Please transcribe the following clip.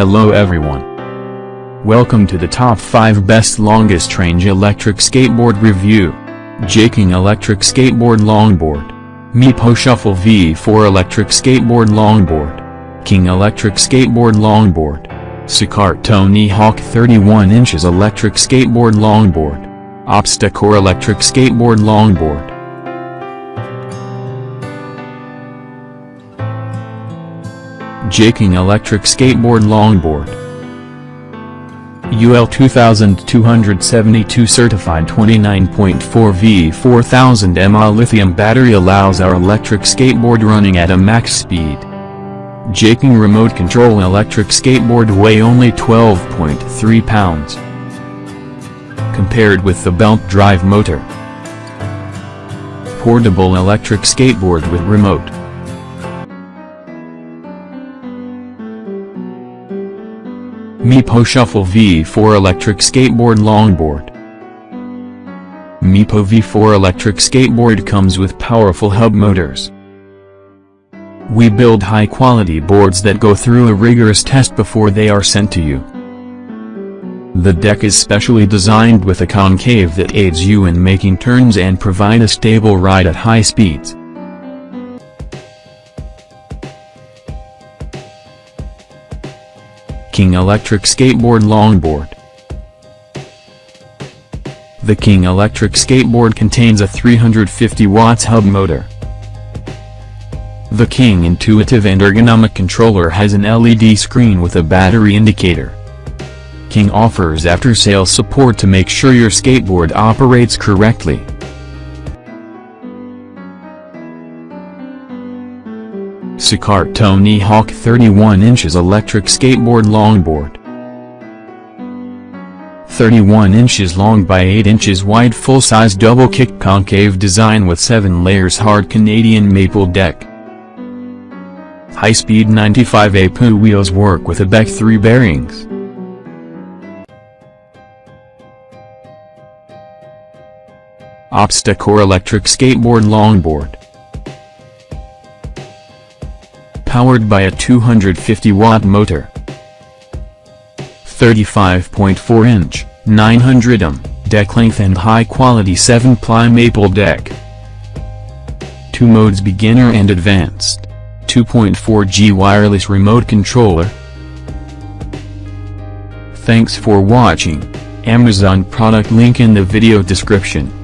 Hello everyone. Welcome to the top 5 best longest range electric skateboard review. Jaking Electric Skateboard Longboard. Meepo Shuffle V4 Electric Skateboard Longboard. King Electric Skateboard Longboard. Sicart Tony Hawk 31 inches Electric Skateboard Longboard. Obstacore Electric Skateboard Longboard. Jaking Electric Skateboard Longboard UL 2272 certified 29.4 V 4000 mAh lithium battery allows our electric skateboard running at a max speed. Jaking remote control electric skateboard weigh only 12.3 pounds. Compared with the belt drive motor. Portable electric skateboard with remote. Meepo Shuffle V4 Electric Skateboard Longboard Meepo V4 electric skateboard comes with powerful hub motors. We build high-quality boards that go through a rigorous test before they are sent to you. The deck is specially designed with a concave that aids you in making turns and provide a stable ride at high speeds. King Electric Skateboard Longboard The King Electric Skateboard contains a 350 watts hub motor. The King intuitive and ergonomic controller has an LED screen with a battery indicator. King offers after-sales support to make sure your skateboard operates correctly. Sicart Tony Hawk 31 inches electric skateboard longboard. 31 inches long by 8 inches wide full-size double-kick concave design with 7 layers hard Canadian maple deck. High-speed 95 APU wheels work with a ABEC 3 bearings. Obstacore electric skateboard longboard. Powered by a 250-watt motor. 35.4-inch, 900M, deck length and high-quality 7-ply maple deck. Two modes beginner and advanced. 2.4G wireless remote controller. Thanks for watching. Amazon product link in the video description.